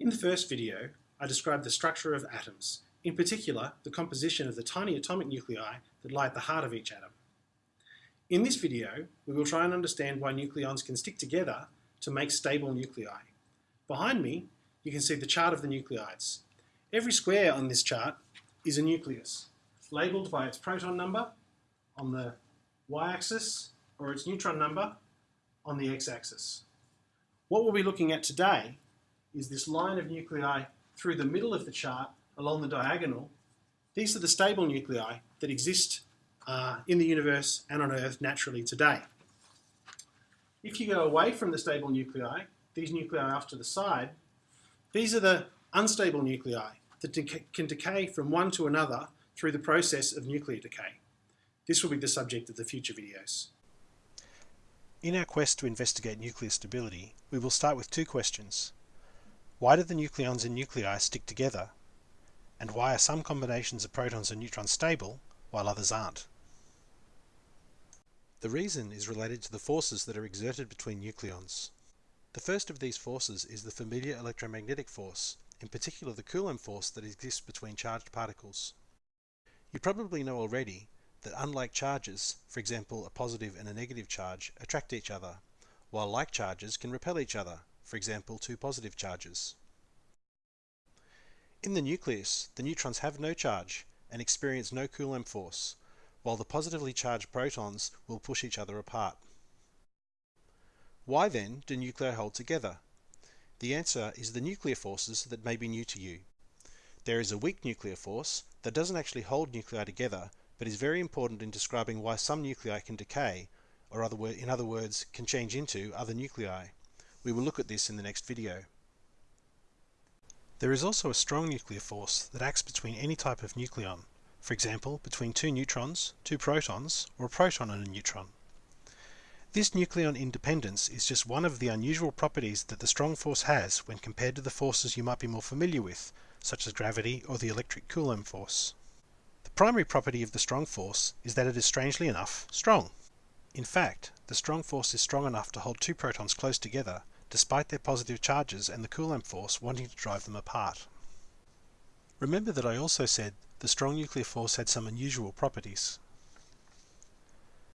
In the first video, I described the structure of atoms, in particular the composition of the tiny atomic nuclei that lie at the heart of each atom. In this video, we will try and understand why nucleons can stick together to make stable nuclei. Behind me, you can see the chart of the nuclides. Every square on this chart is a nucleus, labelled by its proton number on the y-axis or its neutron number on the x-axis. What we'll be looking at today is this line of nuclei through the middle of the chart along the diagonal. These are the stable nuclei that exist uh, in the universe and on Earth naturally today. If you go away from the stable nuclei, these nuclei off to the side, these are the unstable nuclei that can decay from one to another through the process of nuclear decay. This will be the subject of the future videos. In our quest to investigate nuclear stability, we will start with two questions. Why do the nucleons in nuclei stick together? And why are some combinations of protons and neutrons stable, while others aren't? The reason is related to the forces that are exerted between nucleons. The first of these forces is the familiar electromagnetic force, in particular the Coulomb force that exists between charged particles. You probably know already that unlike charges, for example a positive and a negative charge, attract each other, while like charges can repel each other, for example two positive charges. In the nucleus, the neutrons have no charge and experience no Coulomb force, while the positively charged protons will push each other apart. Why then do nuclei hold together? The answer is the nuclear forces that may be new to you. There is a weak nuclear force that doesn't actually hold nuclei together but is very important in describing why some nuclei can decay, or other in other words, can change into other nuclei. We will look at this in the next video. There is also a strong nuclear force that acts between any type of nucleon, for example between two neutrons, two protons, or a proton and a neutron. This nucleon independence is just one of the unusual properties that the strong force has when compared to the forces you might be more familiar with, such as gravity or the electric Coulomb force The primary property of the strong force is that it is strangely enough strong. In fact, the strong force is strong enough to hold two protons close together despite their positive charges and the Coulomb force wanting to drive them apart. Remember that I also said the strong nuclear force had some unusual properties.